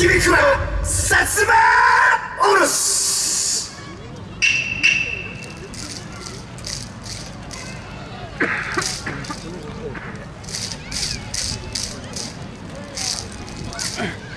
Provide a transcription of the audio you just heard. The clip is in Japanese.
響くは薩摩おろし y